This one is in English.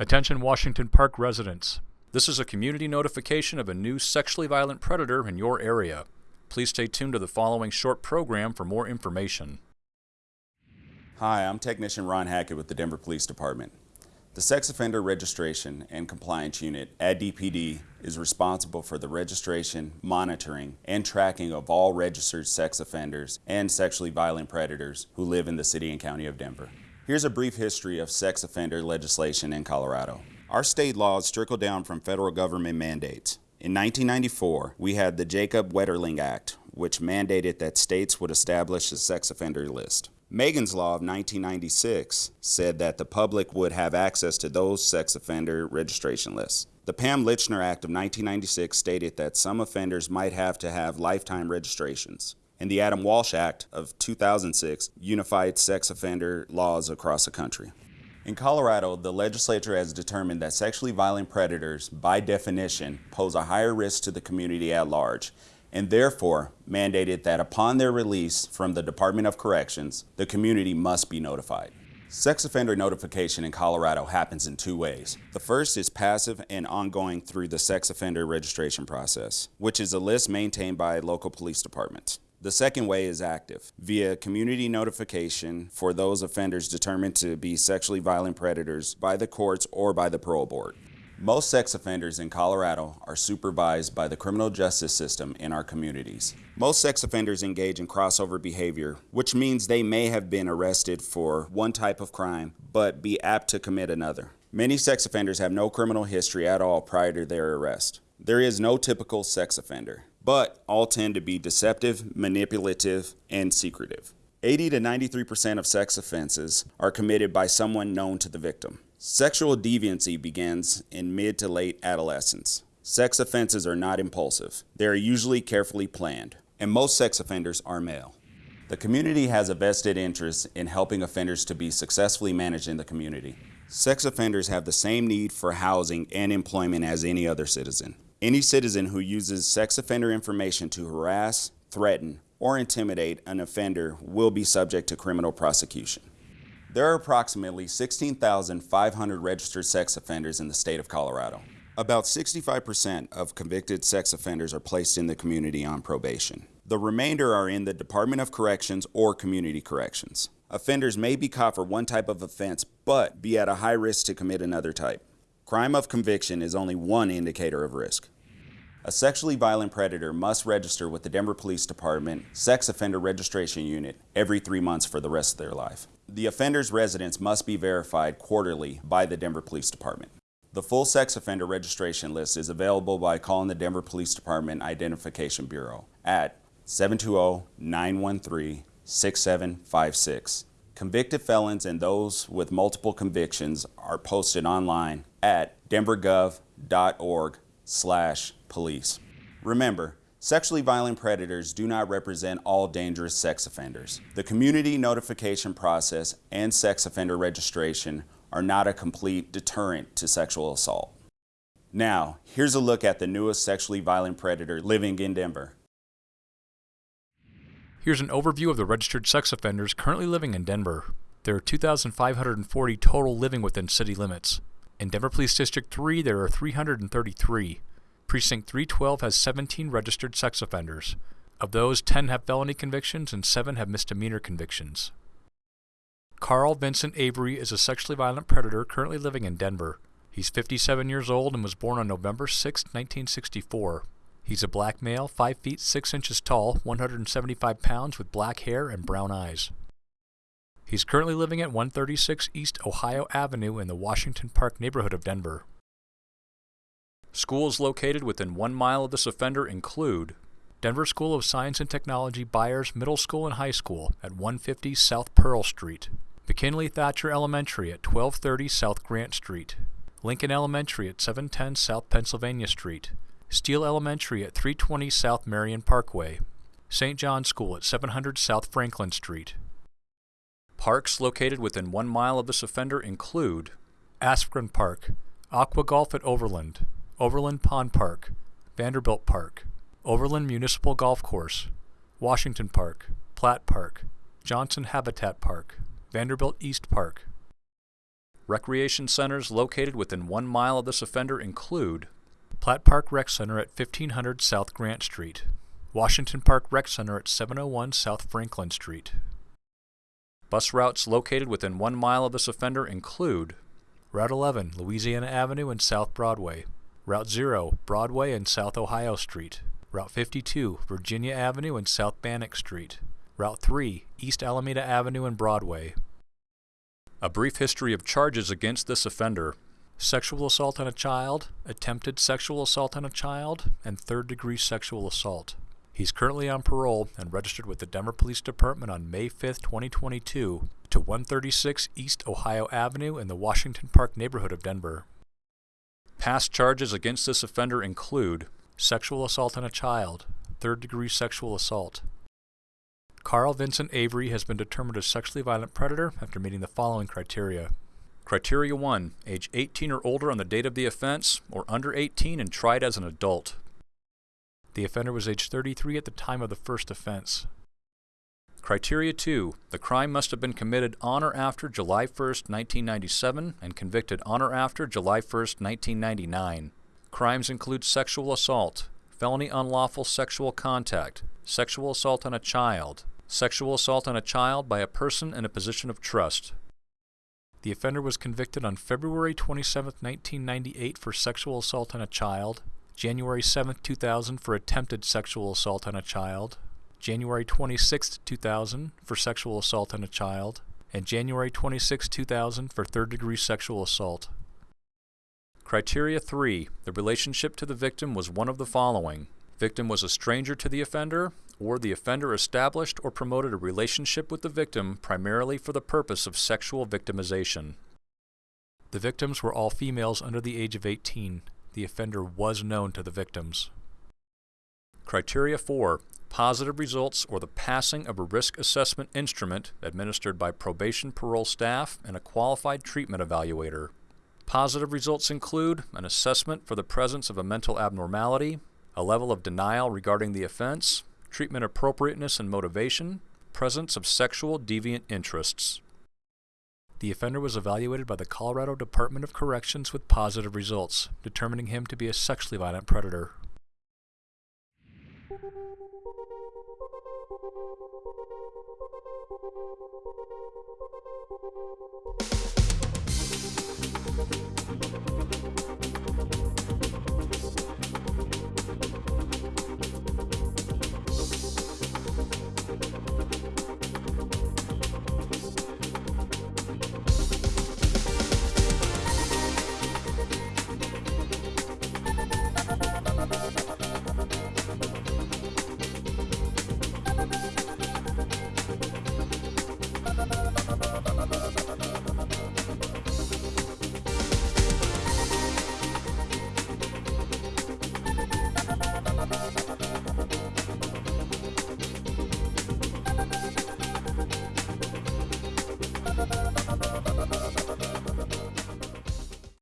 Attention Washington Park residents. This is a community notification of a new sexually violent predator in your area. Please stay tuned to the following short program for more information. Hi, I'm Technician Ron Hackett with the Denver Police Department. The Sex Offender Registration and Compliance Unit at DPD is responsible for the registration, monitoring, and tracking of all registered sex offenders and sexually violent predators who live in the City and County of Denver. Here's a brief history of sex offender legislation in Colorado. Our state laws trickle down from federal government mandates. In 1994, we had the Jacob Wetterling Act, which mandated that states would establish a sex offender list. Megan's Law of 1996 said that the public would have access to those sex offender registration lists. The Pam Lychner Act of 1996 stated that some offenders might have to have lifetime registrations and the Adam Walsh Act of 2006 unified sex offender laws across the country. In Colorado, the legislature has determined that sexually violent predators, by definition, pose a higher risk to the community at large, and therefore mandated that upon their release from the Department of Corrections, the community must be notified. Sex offender notification in Colorado happens in two ways. The first is passive and ongoing through the sex offender registration process, which is a list maintained by local police departments. The second way is active, via community notification for those offenders determined to be sexually violent predators by the courts or by the parole board. Most sex offenders in Colorado are supervised by the criminal justice system in our communities. Most sex offenders engage in crossover behavior, which means they may have been arrested for one type of crime, but be apt to commit another. Many sex offenders have no criminal history at all prior to their arrest. There is no typical sex offender but all tend to be deceptive, manipulative, and secretive. 80 to 93% of sex offenses are committed by someone known to the victim. Sexual deviancy begins in mid to late adolescence. Sex offenses are not impulsive. They are usually carefully planned, and most sex offenders are male. The community has a vested interest in helping offenders to be successfully managed in the community. Sex offenders have the same need for housing and employment as any other citizen. Any citizen who uses sex offender information to harass, threaten, or intimidate an offender will be subject to criminal prosecution. There are approximately 16,500 registered sex offenders in the state of Colorado. About 65% of convicted sex offenders are placed in the community on probation. The remainder are in the Department of Corrections or Community Corrections. Offenders may be caught for one type of offense, but be at a high risk to commit another type. Crime of conviction is only one indicator of risk. A sexually violent predator must register with the Denver Police Department Sex Offender Registration Unit every three months for the rest of their life. The offender's residence must be verified quarterly by the Denver Police Department. The full sex offender registration list is available by calling the Denver Police Department Identification Bureau at 720-913-6756. Convicted felons and those with multiple convictions are posted online at denvergov.org slash police. Remember, sexually violent predators do not represent all dangerous sex offenders. The community notification process and sex offender registration are not a complete deterrent to sexual assault. Now, here's a look at the newest sexually violent predator living in Denver. Here's an overview of the registered sex offenders currently living in Denver. There are 2,540 total living within city limits. In Denver Police District 3, there are 333. Precinct 312 has 17 registered sex offenders. Of those, 10 have felony convictions and 7 have misdemeanor convictions. Carl Vincent Avery is a sexually violent predator currently living in Denver. He's 57 years old and was born on November 6, 1964. He's a black male, 5 feet 6 inches tall, 175 pounds, with black hair and brown eyes. He's currently living at 136 East Ohio Avenue in the Washington Park neighborhood of Denver. Schools located within one mile of this offender include Denver School of Science and Technology Byers Middle School and High School at 150 South Pearl Street, McKinley Thatcher Elementary at 1230 South Grant Street, Lincoln Elementary at 710 South Pennsylvania Street, Steele Elementary at 320 South Marion Parkway, St. John School at 700 South Franklin Street, Parks located within one mile of this offender include Askren Park, Aqua Golf at Overland, Overland Pond Park, Vanderbilt Park, Overland Municipal Golf Course, Washington Park, Platt Park, Johnson Habitat Park, Vanderbilt East Park. Recreation centers located within one mile of this offender include Platt Park Rec Center at 1500 South Grant Street, Washington Park Rec Center at 701 South Franklin Street. Bus routes located within one mile of this offender include Route 11, Louisiana Avenue and South Broadway, Route 0, Broadway and South Ohio Street, Route 52, Virginia Avenue and South Bannock Street, Route 3, East Alameda Avenue and Broadway. A brief history of charges against this offender sexual assault on a child, attempted sexual assault on a child, and third degree sexual assault. He's currently on parole and registered with the Denver Police Department on May 5, 2022, to 136 East Ohio Avenue in the Washington Park neighborhood of Denver. Past charges against this offender include sexual assault on a child, third degree sexual assault. Carl Vincent Avery has been determined a sexually violent predator after meeting the following criteria. Criteria 1 Age 18 or older on the date of the offense, or under 18 and tried as an adult. The offender was age 33 at the time of the first offense. Criteria 2. The crime must have been committed on or after July 1, 1997 and convicted on or after July 1, 1999. Crimes include sexual assault, felony unlawful sexual contact, sexual assault on a child, sexual assault on a child by a person in a position of trust. The offender was convicted on February 27, 1998 for sexual assault on a child, January 7, 2000 for attempted sexual assault on a child, January 26, 2000 for sexual assault on a child, and January 26, 2000 for third degree sexual assault. Criteria 3. The relationship to the victim was one of the following. Victim was a stranger to the offender, or the offender established or promoted a relationship with the victim primarily for the purpose of sexual victimization. The victims were all females under the age of 18 the offender was known to the victims. Criteria 4. Positive results or the passing of a risk assessment instrument administered by probation parole staff and a qualified treatment evaluator. Positive results include an assessment for the presence of a mental abnormality, a level of denial regarding the offense, treatment appropriateness and motivation, presence of sexual deviant interests. The offender was evaluated by the Colorado Department of Corrections with positive results, determining him to be a sexually violent predator.